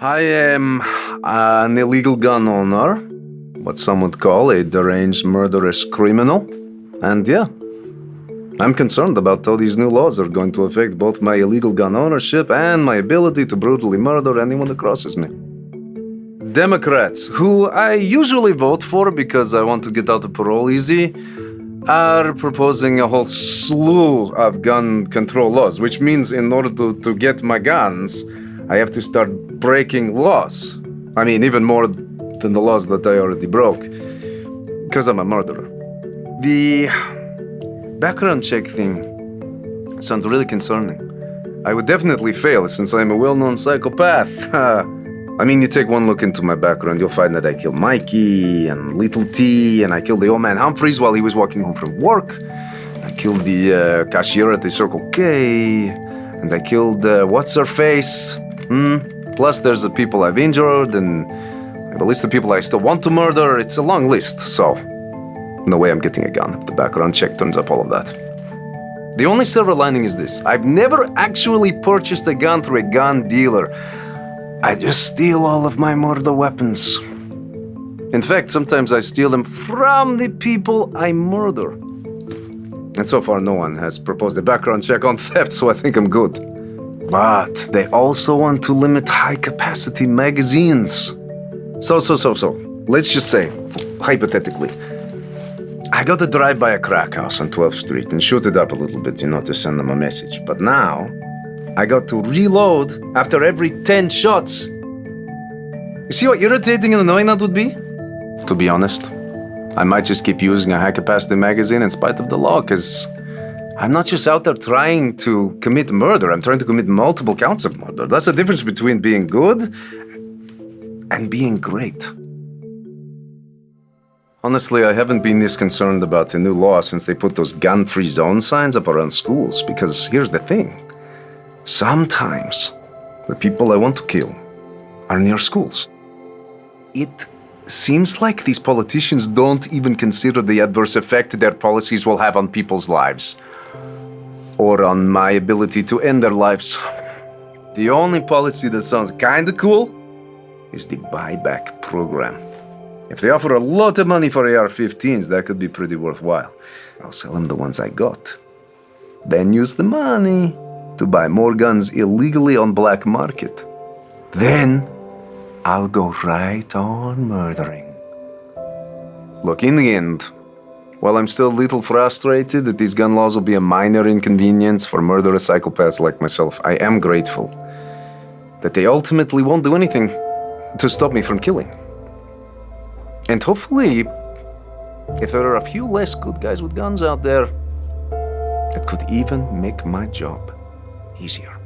I am an illegal gun owner, what some would call a deranged murderous criminal. And yeah, I'm concerned about how these new laws are going to affect both my illegal gun ownership and my ability to brutally murder anyone that crosses me. Democrats, who I usually vote for because I want to get out of parole easy, are proposing a whole slew of gun control laws, which means in order to, to get my guns, I have to start breaking laws. I mean, even more than the laws that I already broke, because I'm a murderer. The background check thing sounds really concerning. I would definitely fail since I'm a well-known psychopath. I mean, you take one look into my background, you'll find that I killed Mikey and Little T, and I killed the old man Humphreys while he was walking home from work. I killed the uh, cashier at the Circle K, and I killed uh, what's her face. Hmm. Plus, there's the people I've injured, and the list of people I still want to murder. It's a long list, so no way I'm getting a gun. The background check turns up all of that. The only silver lining is this: I've never actually purchased a gun through a gun dealer. I just steal all of my murder weapons. In fact, sometimes I steal them from the people I murder. And so far, no one has proposed a background check on theft, so I think I'm good. But they also want to limit high-capacity magazines. So, so, so, so, let's just say, hypothetically, I got to drive by a crack house on 12th Street and shoot it up a little bit, you know, to send them a message. But now, I got to reload after every 10 shots. You see how irritating and annoying that would be? To be honest, I might just keep using a high-capacity magazine in spite of the law, because I'm not just out there trying to commit murder, I'm trying to commit multiple counts of murder. That's the difference between being good and being great. Honestly, I haven't been this concerned about the new law since they put those gun-free zone signs up around schools, because here's the thing. Sometimes, the people I want to kill are near schools. It seems like these politicians don't even consider the adverse effect their policies will have on people's lives. Or on my ability to end their lives. The only policy that sounds kinda cool is the buyback program. If they offer a lot of money for AR-15s, that could be pretty worthwhile. I'll sell them the ones I got. Then use the money to buy more guns illegally on black market. Then I'll go right on murdering. Look, in the end, while I'm still a little frustrated that these gun laws will be a minor inconvenience for murderous psychopaths like myself, I am grateful that they ultimately won't do anything to stop me from killing. And hopefully, if there are a few less good guys with guns out there, it could even make my job easier.